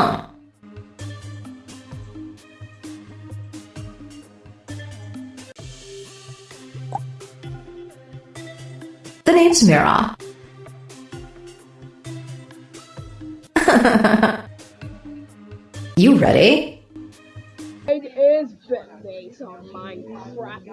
Huh. The name's Mira. you ready? It is based on Minecraft.